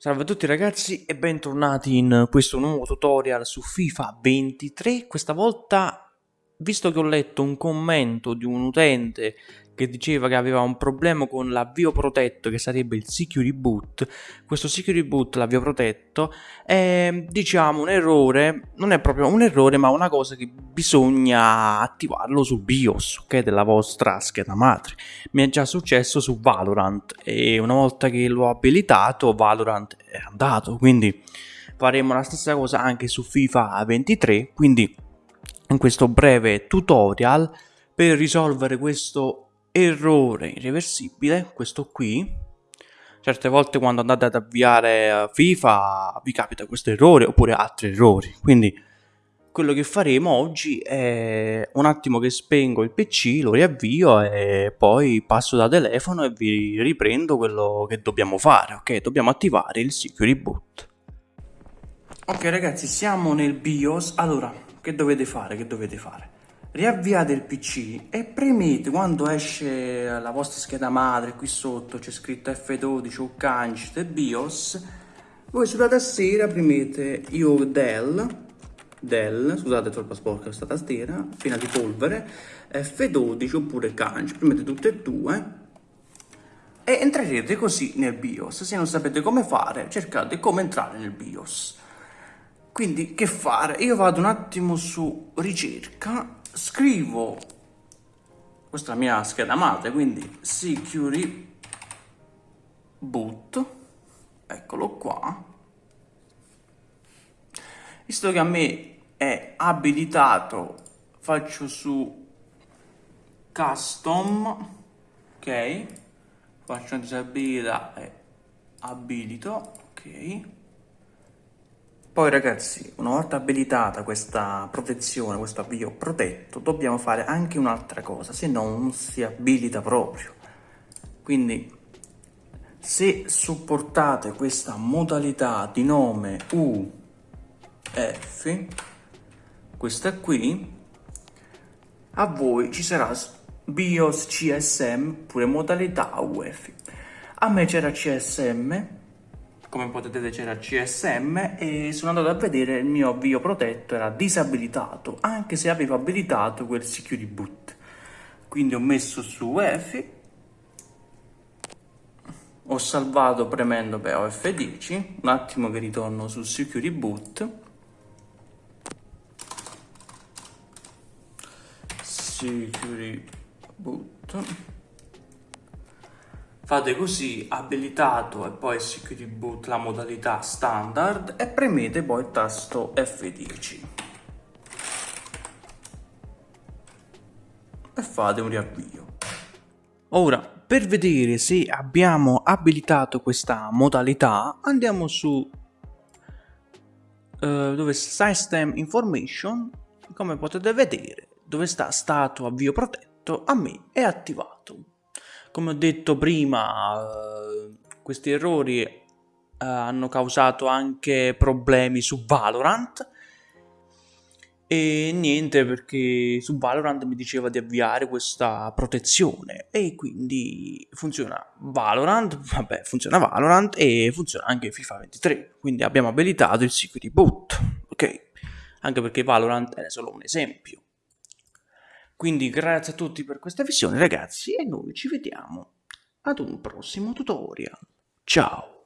Salve a tutti ragazzi e bentornati in questo nuovo tutorial su FIFA 23. Questa volta, visto che ho letto un commento di un utente che diceva che aveva un problema con l'avvio protetto che sarebbe il security boot questo security boot l'avvio protetto è diciamo un errore non è proprio un errore ma una cosa che bisogna attivarlo sul BIOS ok della vostra scheda madre. Mi è già successo su Valorant e una volta che l'ho abilitato Valorant è andato. Quindi faremo la stessa cosa anche su FIFA 23 quindi in questo breve tutorial per risolvere questo errore irreversibile, questo qui. Certe volte quando andate ad avviare eh, FIFA vi capita questo errore oppure altri errori. Quindi quello che faremo oggi è un attimo che spengo il PC, lo riavvio e poi passo da telefono e vi riprendo quello che dobbiamo fare, ok? Dobbiamo attivare il security boot. Ok ragazzi, siamo nel BIOS. Allora, che dovete fare? Che dovete fare? Riavviate il PC e premete quando esce la vostra scheda madre qui sotto c'è scritto F12 o Cancit BIOS. Voi sulla tastiera premete io Dell Dell, scusate troppo sporca questa tastiera piena di polvere F12 oppure Cancit premete tutte e due. E entrerete così nel BIOS. Se non sapete come fare cercate come entrare nel BIOS. Quindi che fare? Io vado un attimo su ricerca scrivo. Questa mia scheda madre quindi security boot eccolo qua. Visto che a me è abilitato faccio su custom ok? Faccio una disabilità e abilito ok poi ragazzi, una volta abilitata questa protezione, questo avvio protetto, dobbiamo fare anche un'altra cosa, se no non si abilita proprio. Quindi se supportate questa modalità di nome UF, questa qui, a voi ci sarà BIOS CSM pure modalità UF. A me c'era CSM, come potete vedere c'era CSM e sono andato a vedere il mio avvio protetto era disabilitato anche se avevo abilitato quel security boot. Quindi ho messo su UEFI ho salvato premendo per OF10 un attimo che ritorno sul security boot. Security boot Fate così, abilitato e poi security boot la modalità standard e premete poi il tasto F10. E fate un riavvio. Ora, per vedere se abbiamo abilitato questa modalità, andiamo su uh, dove System Information, come potete vedere, dove sta stato avvio protetto, a me è attivato. Come ho detto prima, eh, questi errori eh, hanno causato anche problemi su Valorant. E niente perché su Valorant mi diceva di avviare questa protezione. E quindi funziona Valorant, vabbè funziona Valorant e funziona anche FIFA 23 quindi abbiamo abilitato il security boot ok? Anche perché Valorant è solo un esempio quindi grazie a tutti per questa visione ragazzi e noi ci vediamo ad un prossimo tutorial. Ciao!